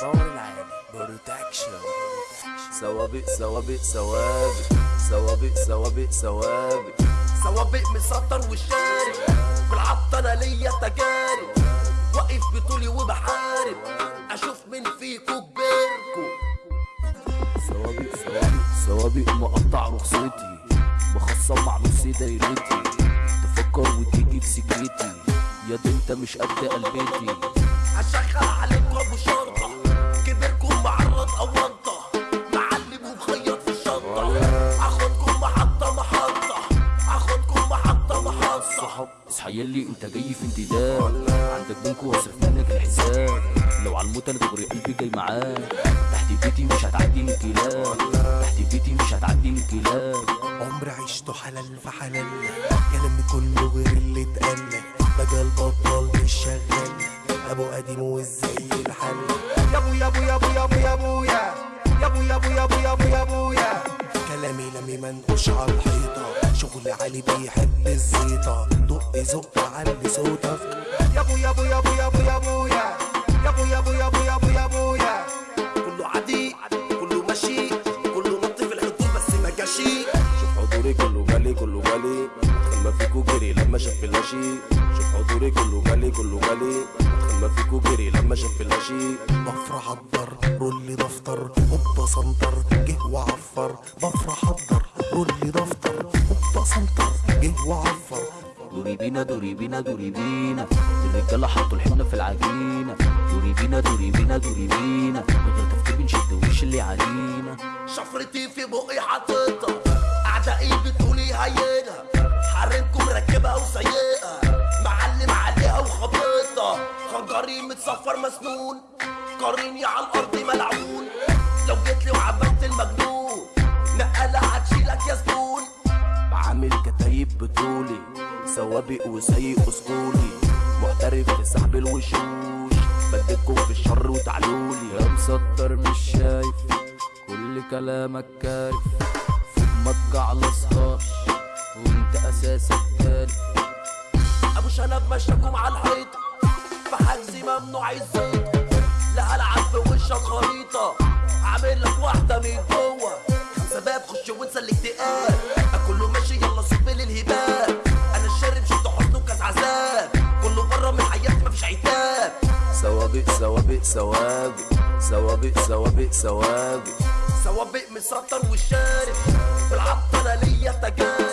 باور العالي بروتكشن. سوابق سوابق سوابق سوابق سوابق سوابق سوابق مسطر والشارب بالعطة أنا ليا تجارب. واقف بطولي وبحارب. أشوف مين فيكو كبيركو. سوابق سوابق سوابق مقطع رخصتي. مخصم مع نص دايرتي. تفكر وتيجي في سكتي يا دي انت مش قد قلبتي. هشغل عليكم ابو شرطة. كبيركم معرض اوانطة معلم ومخيط في الشنطة. هاخدكم محطة محطة. هاخدكم محطة محطة. صحاب اصحى يلي انت جاي في انتداب. عندك بنك واصرف منك الحساب. لو على الموت أنا دغري قلبي جاي معاك. تحت بيتي مش هتعدي من كلاب. تحت بيتي مش هتعدي من كلاب. عمر عشته حلال في حلال. كلامي كله غير اللي اتقال. مجال بطال مش شغال. أبو قديم وازاي منقوش على الحيطة. شغل عالي بيحب الزيطة. دق زق علي صوتك. يا ابو يا ابو يا ابو يا. ابو يا ابويا يا ابو يا. ابو يا ابو يا ابو يا ابويا كله عادي كله ماشي. كله نط في الحدود بس ما جاشي شوف حضوري كله جالي كله جالي اتخمى فيكو جري لما شاف الهشي شوف حضوري كله جالي كله جالي اتخمى فيكو جري لما شاف الهشي بفرح أقدر رولي دفتر. هوبا سنتر جه وعفر. بفرح أقدر رولي دفتر هوبا سنتر جه وعفر دوري بينا دوري بينا دوري بينا. الرجالة حطوا الحنة في العجينة. دوري بينا دوري بينا دوري بينا. من غير تفكير بنشد وش اللي علينا. شفرتي في بقي حاططها. أعدائي بتقولي هينها حرمكم مركبها وسيئة. معلم عليها وخبطها. خنجري متصفر مسنون. قاريني على الأرض ملعون. بطولي سوابق وسايق اسطولي محترف في سحب الوشوش بدكم في الشر وتعلولي. يا مسطر مش شايف كل كلامك كارف. فوق ما تجعلصهاش وانت أساسك كارف أبو شنب مشاكم على الحيطة في حجزي ممنوع الزيط لا هلعب في وشك خريطة هعمل لك واحدة من جوه. خمسة باب خش وانسى الاكتئاب. سوابق سوابق سوابق. سوابق سوابق سوابق. سوابق مسطر والشارب بالعطة أنا ليا تجارب.